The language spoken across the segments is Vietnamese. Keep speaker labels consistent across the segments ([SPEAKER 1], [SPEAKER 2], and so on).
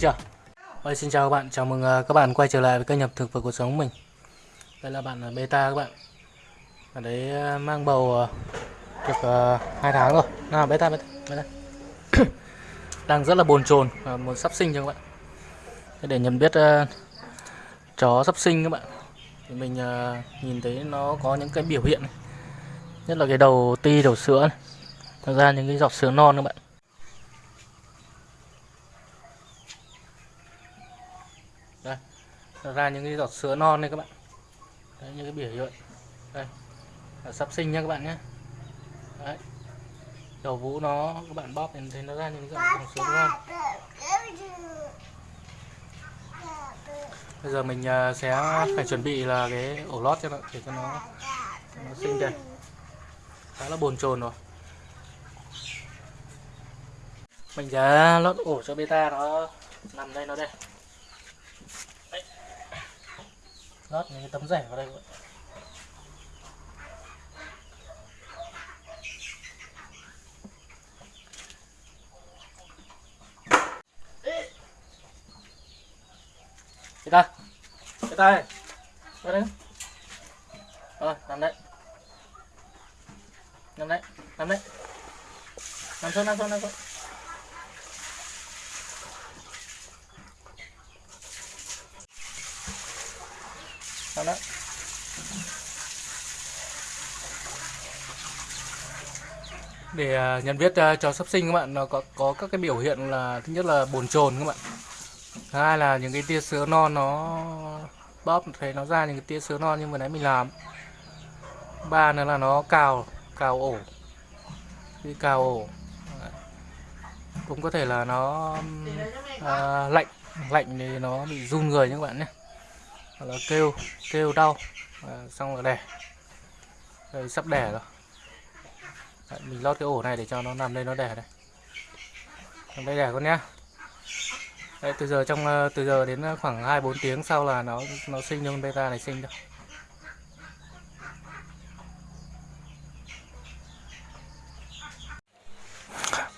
[SPEAKER 1] chưa? Ôi, xin chào các bạn, chào mừng à, các bạn quay trở lại với kênh nhập thực vật cuộc sống của mình. Đây là bạn à, beta các bạn. Ở đấy à, mang bầu được hai 2 tháng rồi. Nào beta, beta, beta. Đang rất là bồn chồn và muốn sắp sinh cho các bạn. Để nhận biết chó sắp sinh các bạn. Thì mình nhìn thấy nó có những cái biểu hiện này. Nhất là cái đầu ti, đầu sữa này. Thật ra những cái giọt sữa non các bạn. Nó ra những cái giọt sữa non đây các bạn. Đấy, những cái biểu hiện đây, là sắp sinh nha các bạn nhé đấy. Đầu vũ nó, các bạn bóp thì thấy nó ra những giọt sữa non. Bây giờ mình à, sẽ phải chuẩn bị là cái ổ lót cho nó, để cho nó cho nó sinh đây khá là bồn chồn rồi. Mình sẽ lót ổ cho beta nó nằm đây, nó đây Đấy lót những cái tấm rẻ vào đây các bạn. Beta cái tay. Ra đây Rồi, nằm đấy Nằm đấy Nằm đấy Nằm xuống nằm xuống nằm xuống. Nằm đấy để à, nhận biết à, chó sắp sinh các bạn nó có có các cái biểu hiện là thứ nhất là bồn chồn các bạn. Thứ hai là những cái tia sữa non nó bóp thấy nó ra những cái tia sữa non như vừa nãy mình làm. Ba nữa là nó cào cào ổ. Khi cào ổ cũng có thể là nó à, lạnh lạnh thì nó bị run người nha các bạn nhé hoặc là kêu kêu đau à, xong rồi đẻ đây ờ, sắp đẻ rồi Đấy, mình lót cái ổ này để cho nó nằm đây nó đẻ đây nằm đây đẻ con nhá Đấy, từ giờ trong ờ, từ giờ đến khoảng 2 4 tiếng sau là nó nó sinh con beta này sinh đâu.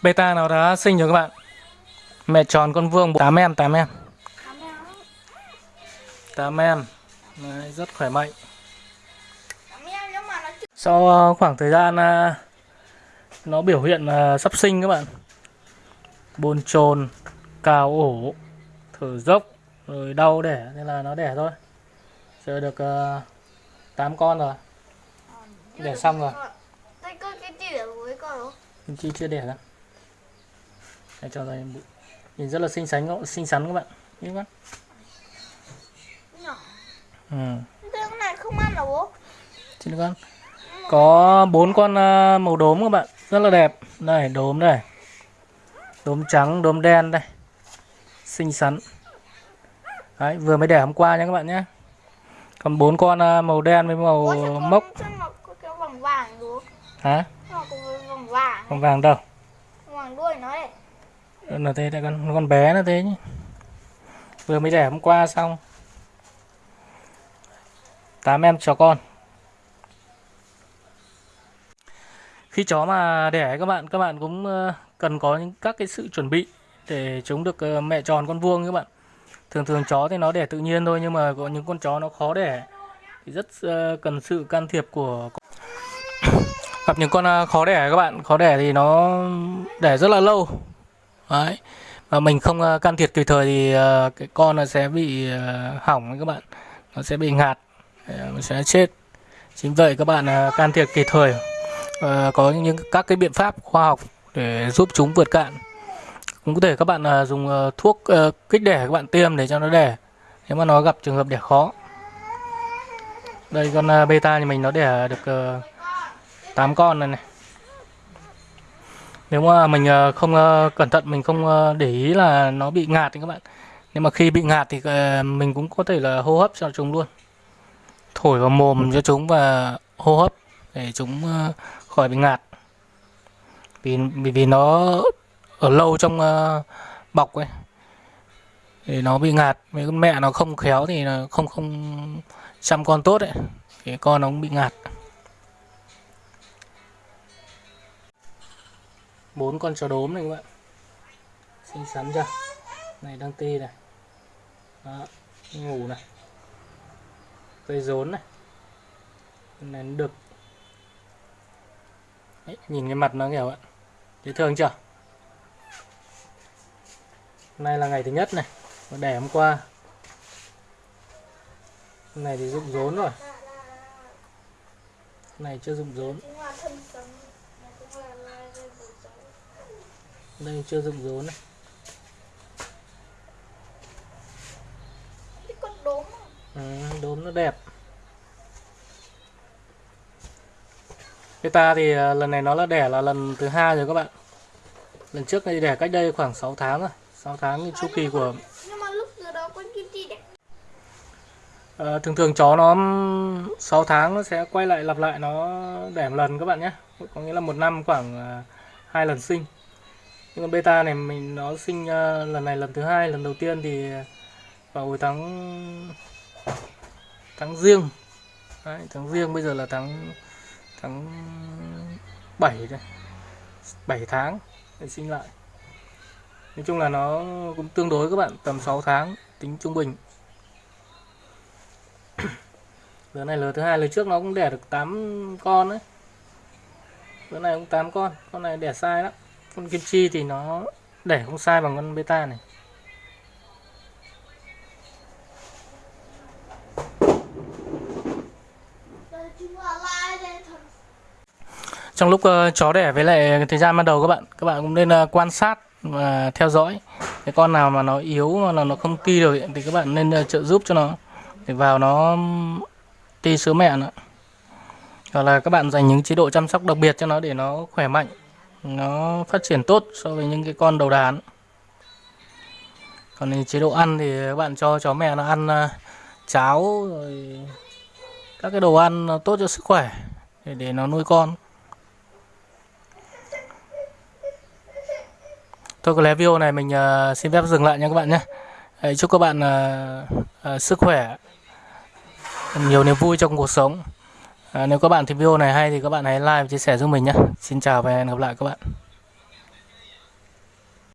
[SPEAKER 1] Beta nó đã sinh rồi các bạn. Mẹ tròn con vương 8 em 8 em. 8 em. Đấy, rất khỏe mạnh. Sau ờ, khoảng thời gian ờ, nó biểu hiện ờ, sắp sinh các bạn. Bồn chồn, cào ổ, thở dốc, rồi đau đẻ nên là nó đẻ thôi. Giờ được uh, 8 con rồi. Đẻ xong rồi.
[SPEAKER 2] Không?
[SPEAKER 1] Kim Chi chưa đẻ ra. Để cho bự. nhìn rất là xinh xắn xinh xắn các bạn. Nhìn các
[SPEAKER 2] Nhỏ.
[SPEAKER 1] Ừ.
[SPEAKER 2] Con này không ăn đâu bố?
[SPEAKER 1] Xin con. Có bốn con ờ, màu đốm các bạn, rất là đẹp. Đây, đốm đây. Đốm trắng, đốm đen đây. Xinh xắn. Đấy, vừa mới đẻ hôm qua nha các bạn nhé. Còn bốn con ờ, màu đen với màu
[SPEAKER 2] con-
[SPEAKER 1] mốc.
[SPEAKER 2] nó cái vòng vàng đúng?
[SPEAKER 1] Hả?
[SPEAKER 2] Nó vòng vàng
[SPEAKER 1] Con vàng đâu?
[SPEAKER 2] Vòng đuôi nó đấy
[SPEAKER 1] Là thế đây con con bé nó thế nhỉ. Vừa mới đẻ hôm qua xong. Tám em chó con. Khi chó mà đẻ, các bạn các bạn cũng ờ, cần có những các cái sự chuẩn bị để chúng được ờ, mẹ tròn con vuông các bạn. Thường thường chó thì nó đẻ tự nhiên thôi, nhưng mà có những con chó nó khó đẻ. Thì rất ờ, cần sự can thiệp của gặp những con khó đẻ các bạn, khó đẻ thì nó đẻ rất là lâu. Đấy. Và mình không can thiệp kịp thời thì cái con nó sẽ bị hỏng các bạn. Nó sẽ bị ngạt. Ờ, sẽ chết. Chính vậy các bạn ờ, can thiệp kịp thời. Ờ, có những các cái biện pháp khoa học để giúp chúng vượt cạn. Cũng có thể các bạn dùng thuốc kích đẻ các bạn tiêm để cho nó đẻ. Nếu mà nó gặp trường hợp đẻ khó. Đây, con beta thì mình nó đẻ được 8 con này này. Nếu mà mình không cẩn thận, mình không để ý là nó bị ngạt thì các bạn. Nhưng mà khi bị ngạt thì mình cũng có thể là hô hấp cho chúng luôn thổi vào mồm cho chúng và hô hấp để chúng ờ, khỏi bị ngạt. Vì vì vì nó ở lâu trong ờ, bọc ấy thì nó bị ngạt. Với con mẹ nó không khéo thì nó không không chăm con tốt ấy thì con nó cũng bị ngạt. Bốn con chó đốm này các bạn. Xinh xắn chưa? Này đang ti này. Đó ngủ này cây rốn này. Này nó được Đấy, nhìn cái mặt nó nghèo ạ dễ thương chưa? Hôm nay là ngày thứ nhất này Nó đẻ hôm qua. Hôm này thì rụng rốn rồi. Hôm này chưa rụng rốn. Đây chưa rụng rốn này
[SPEAKER 2] Cái con đốm à?
[SPEAKER 1] đốm nó đẹp Beta thì à, lần này nó là đẻ là lần thứ hai rồi các bạn lần trước này đẻ cách đây khoảng 6 tháng rồi 6 tháng chu kỳ của
[SPEAKER 2] mà.
[SPEAKER 1] Ờ, thường thường chó nó 6 tháng nó sẽ quay lại lặp lại nó đẻ một lần các bạn nhé có nghĩa là một năm khoảng à, hai lần sinh nhưng còn beta này mình nó sinh à, lần này lần thứ hai lần đầu tiên thì vào hồi tháng tháng riêng Đấy, tháng riêng bây giờ là tháng tháng 7 đây 7 tháng để sinh lại nói chung là nó cũng tương đối các bạn tầm 6 tháng tính trung bình Lứa này lứa thứ hai lứa trước nó cũng đẻ được 8 con đấy. Lứa này cũng 8 con, con này đẻ sai lắm. Con kim chi thì nó đẻ không sai bằng con beta này.
[SPEAKER 2] Đây chúng là lai dây thần.
[SPEAKER 1] Trong lúc uh, chó đẻ với lại thời gian ban đầu các bạn, các bạn cũng nên uh, quan sát và theo dõi. Cái con nào mà nó yếu mà nó nó không ti được ấy, thì các bạn nên uh, trợ giúp cho nó để vào nó ti sữa mẹ nữa. Hoặc là các bạn dành những chế độ chăm sóc đặc biệt cho nó để nó khỏe mạnh, nó phát triển tốt so với những cái con đầu đàn. Còn chế độ ăn thì các bạn cho chó mẹ nó ăn cháo rồi các cái đồ ăn nó tốt cho sức khỏe để để nó nuôi con. Thôi có lẽ video này mình uh, xin phép dừng lại nha các bạn nhé. Đấy, chúc các bạn uh, uh, sức khỏe, nhiều niềm vui trong cuộc sống. À, nếu các bạn thấy video này hay thì các bạn hãy like và chia sẻ giúp mình nhé. Xin chào và hẹn gặp lại các bạn.